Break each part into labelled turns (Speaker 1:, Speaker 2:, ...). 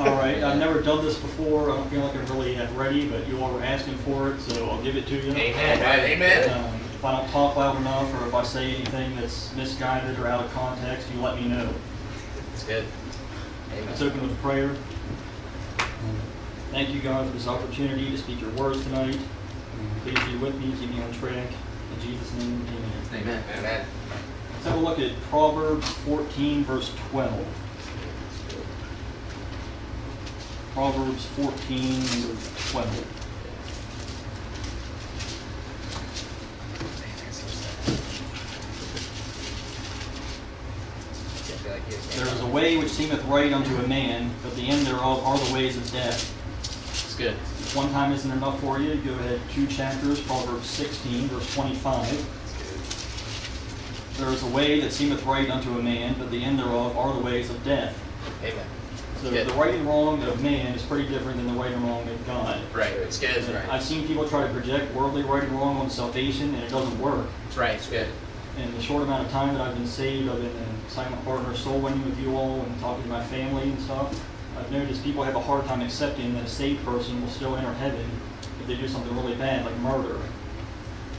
Speaker 1: All right, I've never done this before. I don't feel like I'm really ready, but you all were asking for it, so I'll give it to you.
Speaker 2: Amen. Amen.
Speaker 1: Um, if I don't talk loud enough, or if I say anything that's misguided or out of context, you let me know.
Speaker 2: It's good.
Speaker 1: Let's open with a prayer. Thank you, God, for this opportunity to speak your words tonight. Please be with me, keep me on track. In Jesus' name, amen.
Speaker 2: Amen. Amen.
Speaker 1: Let's have a look at Proverbs 14, verse 12. Proverbs 14, verse 12. There is a way which seemeth right unto a man, but the end thereof are the ways of death.
Speaker 2: It's good.
Speaker 1: If one time isn't enough for you, go ahead two chapters, Proverbs 16, verse 25. There is a way that seemeth right unto a man, but the end thereof are the ways of death.
Speaker 2: Amen.
Speaker 1: So the right and wrong of man is pretty different than the right and wrong of God.
Speaker 2: Right. It's good. It's
Speaker 1: I've seen people try to project worldly right and wrong on salvation, and it doesn't work.
Speaker 2: That's right. It's good.
Speaker 1: In the short amount of time that I've been saved, I've been in silent partner soul winning with you all and talking to my family and stuff. I've noticed people have a hard time accepting that a saved person will still enter heaven if they do something really bad, like murder.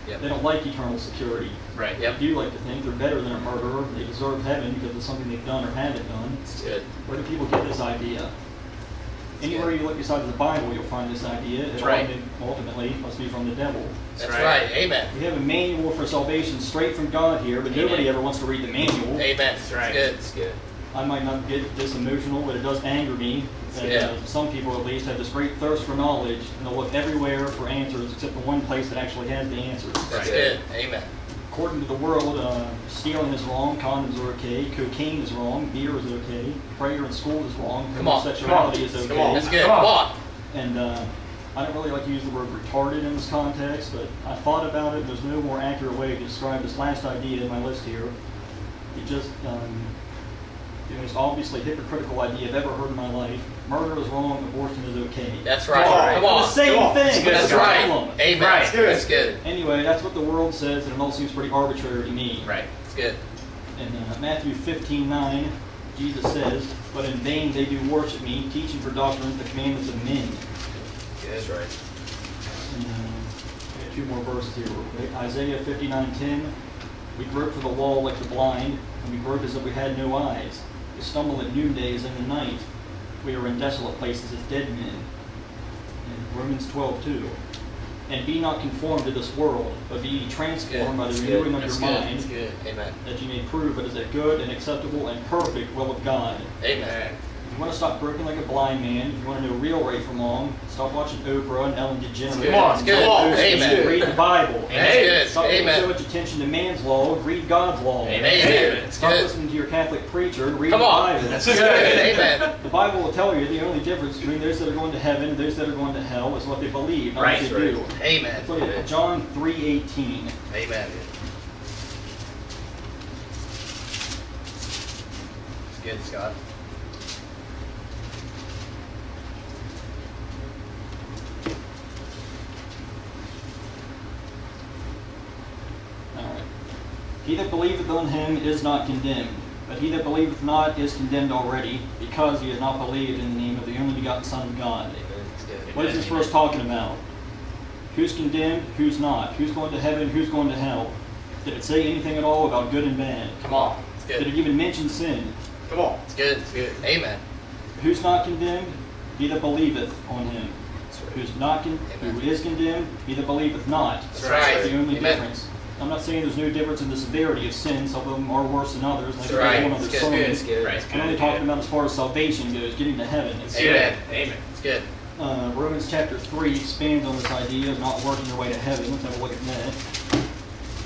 Speaker 1: They don't like eternal security.
Speaker 2: Right.
Speaker 1: They
Speaker 2: Yep.
Speaker 1: do like to think they're better than a murderer. They deserve heaven because of something they've done or haven't done.
Speaker 2: It's good.
Speaker 1: Where do people get this idea? Anywhere you look besides the Bible, you'll find this idea. It
Speaker 2: That's right.
Speaker 1: ultimately- ultimately must be from the devil.
Speaker 2: That's right. Amen.
Speaker 1: We have a manual for salvation straight from God here, but nobody ever wants to read the manual.
Speaker 2: Amen. That's
Speaker 3: right.
Speaker 2: good. It's good.
Speaker 1: I might not get this emotional, but it does anger me that
Speaker 2: Yeah.
Speaker 1: uh, some people at least have this great thirst for knowledge and they'll look everywhere for answers except the one place that actually has the answers.
Speaker 2: That's
Speaker 3: Right.
Speaker 2: good. Amen.
Speaker 1: According to the world, uh, stealing is wrong, condoms are okay, cocaine is wrong, beer is okay, prayer in school is wrong,
Speaker 2: Come on,
Speaker 1: homosexuality
Speaker 3: come on,
Speaker 1: is
Speaker 3: come
Speaker 1: okay.
Speaker 3: on.
Speaker 2: That's good.
Speaker 3: Come
Speaker 2: Come
Speaker 3: on.
Speaker 2: on.
Speaker 1: And uh, I don't really like to use the word retarded in this context, but I thought about it. There's no more accurate way to describe this last idea in my list here. It just, um, the most obviously hypocritical idea I've ever heard in my life. Murder is wrong, abortion is okay.
Speaker 2: That's right.
Speaker 3: Come on.
Speaker 2: Come
Speaker 1: the same
Speaker 3: Come on.
Speaker 1: thing. but
Speaker 2: That's right.
Speaker 1: problem.
Speaker 2: Amen.
Speaker 3: Right.
Speaker 2: That's good. That's good.
Speaker 1: Anyway, that's what the world says, and it all seems pretty arbitrary to me.
Speaker 2: Right. It's good.
Speaker 1: In uh, Matthew 15, 9, Jesus says, But in vain they do worship me, teaching for doctrines the commandments of men.
Speaker 2: Good. That's right.
Speaker 1: And, uh, I got two more verses here real quick. Isaiah 59:10. We grope for the wall like the blind, and we grope as if we had no eyes. We stumble at noonday as in the night. We are in desolate places as dead men. And Romans 12:2. And be not conformed to this world, but be transformed by the
Speaker 2: That's
Speaker 1: renewing
Speaker 2: good.
Speaker 1: of
Speaker 2: That's
Speaker 1: your
Speaker 2: good.
Speaker 1: mind,
Speaker 2: That's good. Amen.
Speaker 1: that you may prove what is that good and acceptable and perfect will of God.
Speaker 2: Amen.
Speaker 1: Want to stop groping like a blind man, if you want to know real right from wrong, stop watching Oprah and Ellen DeGeneres.
Speaker 2: Come on,
Speaker 1: all those
Speaker 2: Amen.
Speaker 1: Read the Bible.
Speaker 2: That's good.
Speaker 1: Stop paying so much attention to man's law. Read God's law.
Speaker 2: Amen.
Speaker 1: Stop
Speaker 2: good.
Speaker 1: listening to your Catholic preacher and read
Speaker 2: Come
Speaker 1: the
Speaker 2: on.
Speaker 1: Bible.
Speaker 2: That's good. Amen.
Speaker 1: The Bible will tell you the only difference between those that are going to heaven and those that are going to hell is what they believe, not
Speaker 3: Right.
Speaker 1: what they do.
Speaker 2: Amen.
Speaker 1: Let's look at John 3.18.
Speaker 2: Amen. It's good, Scott.
Speaker 1: He that believeth on him is not condemned, but he that believeth not is condemned already, because he has not believed in the name of the only begotten Son of God. What is this verse talking about? Who's condemned? Who's not? Who's going to heaven? Who's going to hell? Did it say anything at all about good and bad?
Speaker 2: Come on. It's
Speaker 1: Did it even mention sin?
Speaker 3: Come on.
Speaker 2: It's good. It's good. Amen.
Speaker 1: Who's not condemned? He that believeth on him.
Speaker 2: Right.
Speaker 1: Who's not con-
Speaker 2: Amen.
Speaker 1: who is condemned? He that believeth not.
Speaker 2: That's
Speaker 1: That's
Speaker 2: right.
Speaker 1: the only
Speaker 2: Amen.
Speaker 1: difference. I'm not saying there's no difference in the severity of sin. Some of them are worse than others. Like
Speaker 2: That's right.
Speaker 1: one other
Speaker 2: It's good. Good. It's good.
Speaker 3: Right.
Speaker 1: I'm only talking about as far as salvation goes, getting to heaven. It's,
Speaker 2: Amen.
Speaker 3: Amen.
Speaker 2: It's good.
Speaker 1: uh, Romans chapter 3 expands on this idea of not working your way to heaven. Let's have a look at that.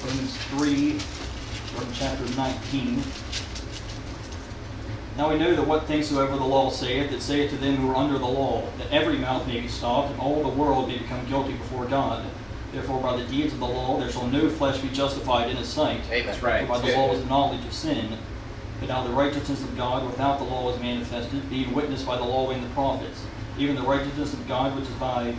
Speaker 1: Romans 3, from chapter 19. Now we know that what things soever the law saith, it saith to them who are under the law, that every mouth may be stopped, and all the world may become guilty before God. Therefore by the deeds of the law there shall no flesh be justified in his sight.
Speaker 2: Amen.
Speaker 3: That's right.
Speaker 1: For by the
Speaker 2: It's
Speaker 1: law
Speaker 2: good.
Speaker 1: is the knowledge of sin. But now the righteousness of God without the law is manifested, being witnessed by the law and the prophets, even the righteousness of God which is by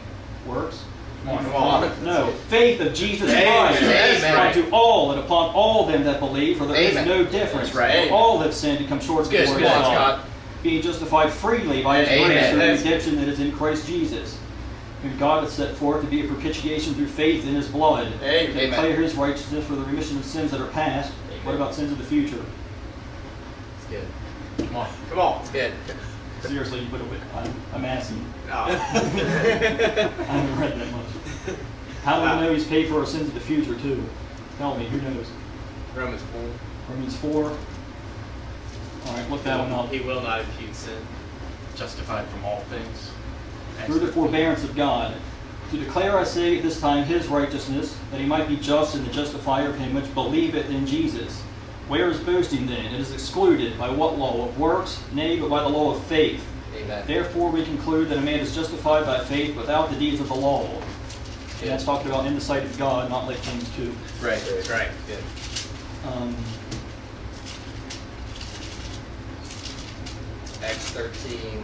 Speaker 1: works.
Speaker 3: Come on.
Speaker 2: Come on.
Speaker 1: No, faith of Jesus Christ
Speaker 2: Amen.
Speaker 1: unto all and upon all them that believe, for there is
Speaker 2: Amen.
Speaker 1: no difference.
Speaker 3: Right.
Speaker 1: All have sinned and come short
Speaker 2: It's
Speaker 1: of the glory of God. Being justified freely by his
Speaker 2: Amen.
Speaker 1: grace through the redemption that is in Christ Jesus, whom God has set forth to be a propitiation through faith in his blood,
Speaker 3: Amen.
Speaker 1: to declare his righteousness for the remission of sins that are past. What about sins of the future?
Speaker 2: It's good.
Speaker 3: Come on. Come on.
Speaker 2: It's good.
Speaker 1: Seriously, you put it with, I'm, I'm asking.
Speaker 3: No. Oh.
Speaker 1: I haven't read that much. How do we know he's paid for our sins of the future too? Tell me, who knows?
Speaker 3: Romans 4.
Speaker 1: Romans 4. Alright, look that one up.
Speaker 3: He will not impute sin.
Speaker 4: justified from all things.
Speaker 1: Through the forbearance of God, to declare, I say, at this time his righteousness, that he might be just and the justifier of him which believeth in Jesus. Where is boasting then? It is excluded. By what law? Of works? Nay, but by the law of faith.
Speaker 2: Amen.
Speaker 1: Therefore we conclude that a man is justified by faith without the deeds of the law. And that's talked about in the sight of God, not like James 2.
Speaker 4: Right.
Speaker 3: Right.
Speaker 2: Good.
Speaker 1: Um,
Speaker 2: Acts thirteen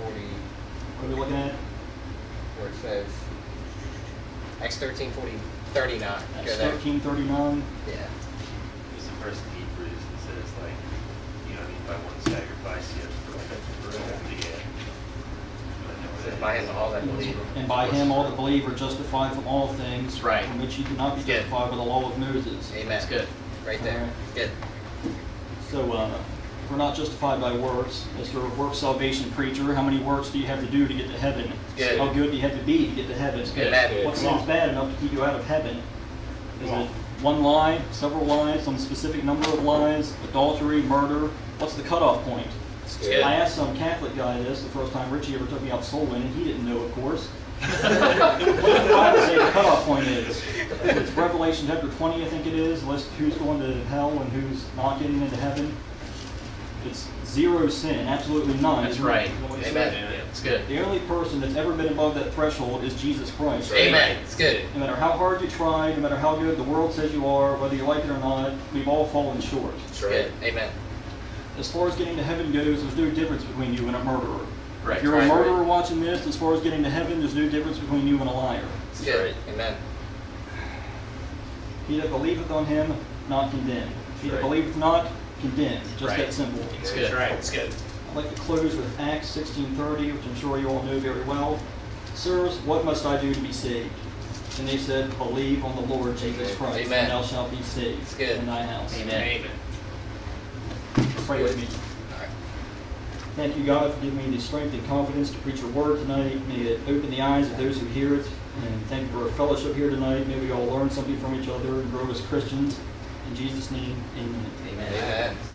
Speaker 2: forty,
Speaker 1: what are we looking at?
Speaker 2: where it says, Acts thirteen forty, thirty-nine.
Speaker 1: That's
Speaker 2: Go
Speaker 1: 1339.
Speaker 2: Yeah.
Speaker 5: It's the first in Hebrews that says like, you don't need by one sacrifice, you have to perfect the yeah.
Speaker 2: It says, by him all that believe.
Speaker 1: And by him all that believe are justified from all things,
Speaker 4: right.
Speaker 1: from which you cannot be justified by the law of Moses.
Speaker 2: Amen.
Speaker 4: That's good.
Speaker 2: Right there.
Speaker 1: Alright.
Speaker 2: Good.
Speaker 1: So, uh, if we're not justified by works, Mr. Work Salvation Preacher, how many works do you have to do to get to heaven?
Speaker 2: Good.
Speaker 1: How good do you have to be to get to heaven?
Speaker 4: good.
Speaker 1: What seems bad enough to keep you out of heaven? Is it one lie, several lies, some specific number of lies, adultery, murder? What's the cutoff point? I asked some Catholic guy this the first time Richie ever took me out soul winning. He didn't know, of course. what the Bible say the cutoff point is? It's Revelation chapter 20, I think it is, list who's going to hell and who's not getting into heaven. It's zero sin, absolutely none.
Speaker 4: That's right.
Speaker 1: that
Speaker 2: Amen.
Speaker 1: says?
Speaker 4: It's good.
Speaker 1: The only person that's ever been above that threshold is Jesus Christ.
Speaker 2: Amen. It's good.
Speaker 1: No matter how hard you try, no matter how good the world says you are, whether you like it or not, we've all fallen short.
Speaker 2: It's good. Amen.
Speaker 1: As far as getting to heaven goes, there's no difference between you and a murderer.
Speaker 4: Right.
Speaker 1: If you're
Speaker 2: Right.
Speaker 1: a murderer watching this, as far as getting to heaven, there's no difference between you and a liar.
Speaker 2: It's good. Amen.
Speaker 1: He that believeth on him, not condemned. He that believeth not, condemned. Just
Speaker 4: Right.
Speaker 1: that simple.
Speaker 4: It's
Speaker 3: That's
Speaker 4: good.
Speaker 3: right.
Speaker 4: It's good.
Speaker 1: I'd like to close with Acts 16:30, which I'm sure you all know very well. Sirs, what must I do to be saved? And they said, Believe on the Lord Jesus Christ,
Speaker 2: Amen.
Speaker 1: and thou shalt be saved
Speaker 2: It's good.
Speaker 1: in thy house.
Speaker 4: Amen.
Speaker 3: Amen.
Speaker 1: Pray with me.
Speaker 2: All right.
Speaker 1: Thank you, God, for giving me the strength and confidence to preach your word tonight. May it open the eyes of those who hear it. And thank you for our fellowship here tonight. May we all learn something from each other and grow as Christians. In Jesus' name, amen.
Speaker 2: Amen.